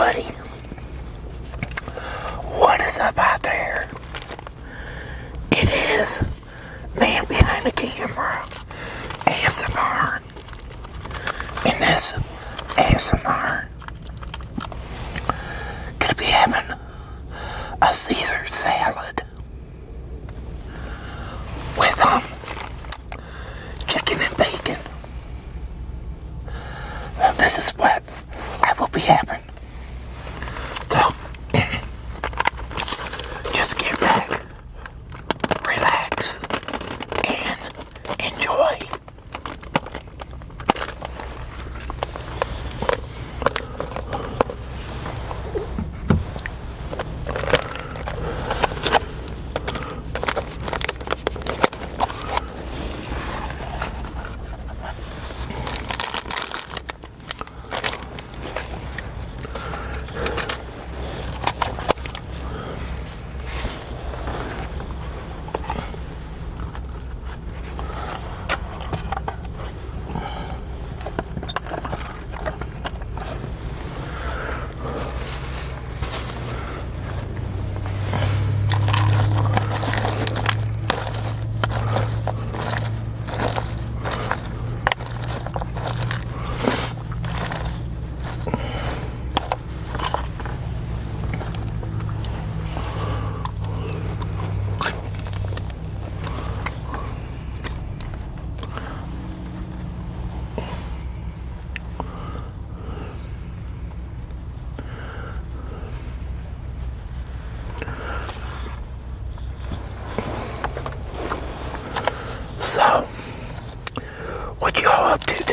everybody. What is up out there? It is man behind the camera, ASMR. In this ASMR, gonna be having a Caesar salad with um chicken and bacon. Well, this is what I will be having. So, just get back, relax, and enjoy. So, what you all up to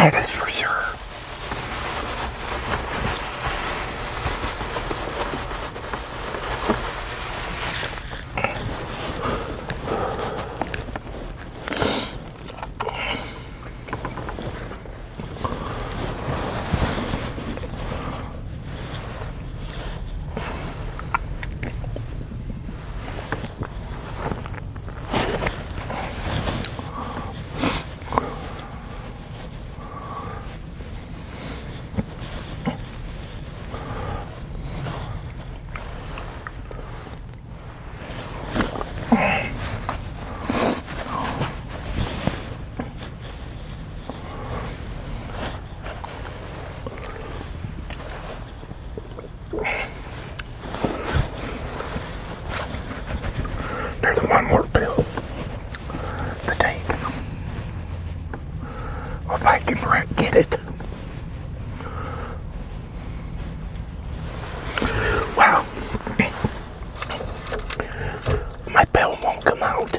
That is for sure. There's one more pill to take. If I can get it. Wow. My pill won't come out.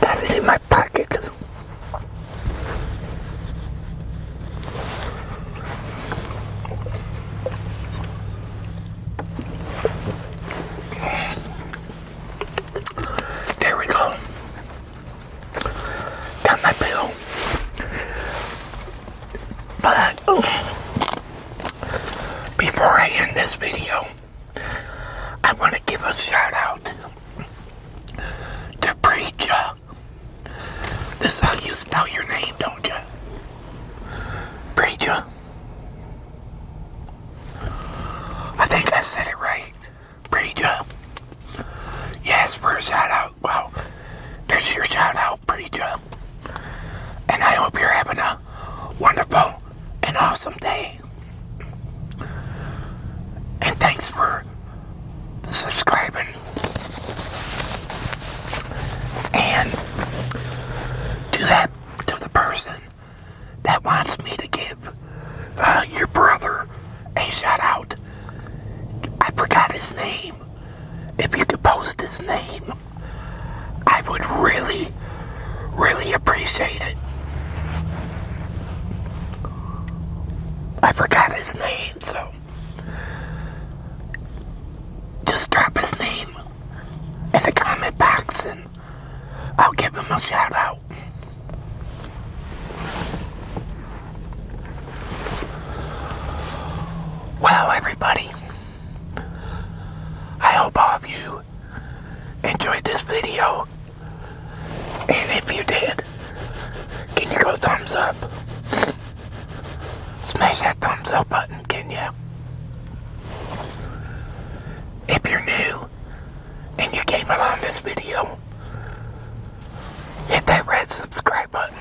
That is in my pocket. There we go. Got my bill. But before I end this video, I want to give a shout out to Preacher. This is how you spell your name, don't you? Preacher. I think I said it right. Pretty Preacher. Yes, for a shout out. Well, there's your shout out, Pretty Preacher. And I hope you're having a wonderful and awesome day. And thanks for subscribing. And to that, to the person that wants me to give uh, your brother a shout out. I forgot his name. If you could post his name, I would really, really appreciate it. I forgot his name, so just drop his name in the comment box and I'll give him a shout out. Well, everybody, I hope all of you enjoyed this video. And if you did, can you go thumbs up? Smash that thumbs up button, can you? If you're new and you came along this video, hit that red subscribe button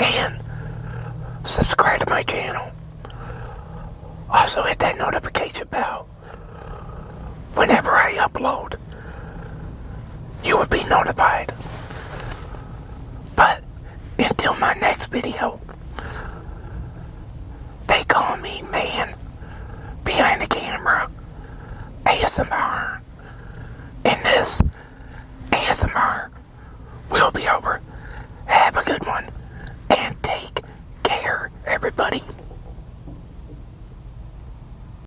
and subscribe to my channel. Also hit that notification bell. Whenever I upload, you will be notified. But until my next video, they call me man behind the camera ASMR. And this ASMR.